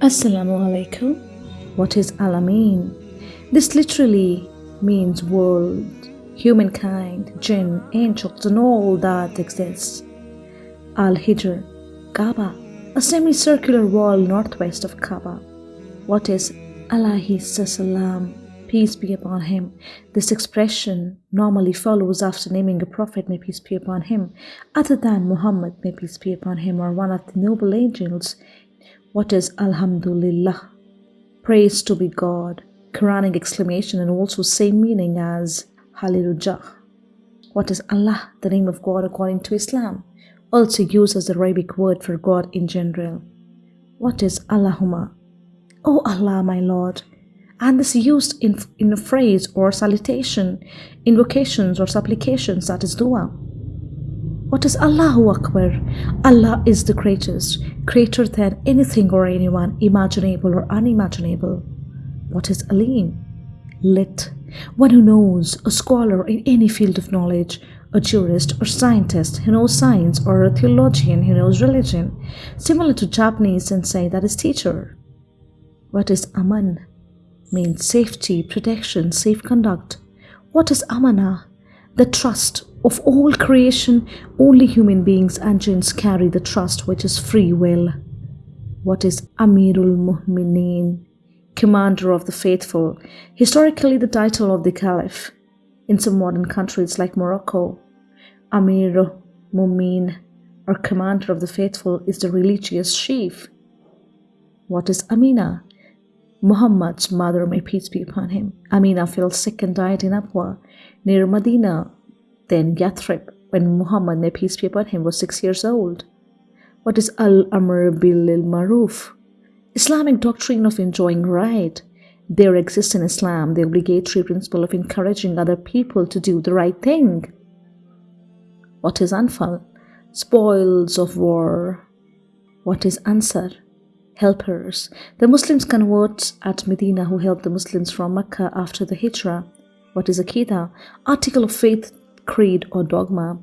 Assalamu alaikum. What is Alamin? This literally means world, humankind, jinn, angels, and all that exists. Al Hijr, Kaaba, a semicircular wall northwest of Kaaba. What is Alaihi Salam? Peace be upon him. This expression normally follows after naming a prophet, may peace be upon him, other than Muhammad, may peace be upon him, or one of the noble angels what is Alhamdulillah? Praise to be God. Quranic exclamation and also same meaning as Hallelujah. What is Allah, the name of God according to Islam? Also used as the Arabic word for God in general. What is Allahumma? Oh Allah, my Lord. And this used in, in a phrase or salutation, invocations or supplications, that is dua. What is Allahu Akbar? Allah is the greatest, greater than anything or anyone, imaginable or unimaginable. What is Alim? Lit, one who knows, a scholar in any field of knowledge, a jurist or scientist who knows science, or a theologian who knows religion, similar to Japanese sensei that is teacher. What is Aman? Means safety, protection, safe conduct. What is Amana? The trust of all creation, only human beings and jinns carry the trust which is free will. What is Amirul Mu'mineen? Commander of the Faithful, historically the title of the Caliph. In some modern countries like Morocco, Amirul Mu'min or Commander of the Faithful is the religious chief. What is Amina? Muhammad's mother, may peace be upon him. Amina fell sick and died in Abwa, near Medina, then Yathrib, when Muhammad, may peace be upon him, was six years old. What is Al-Amr bil Maruf? Islamic doctrine of enjoying right. There exists in Islam the obligatory principle of encouraging other people to do the right thing. What is Anfal? Spoils of war. What is Ansar? Helpers. The Muslims converts at Medina who helped the Muslims from Mecca after the Hijrah. What is Akida? Article of faith creed or dogma.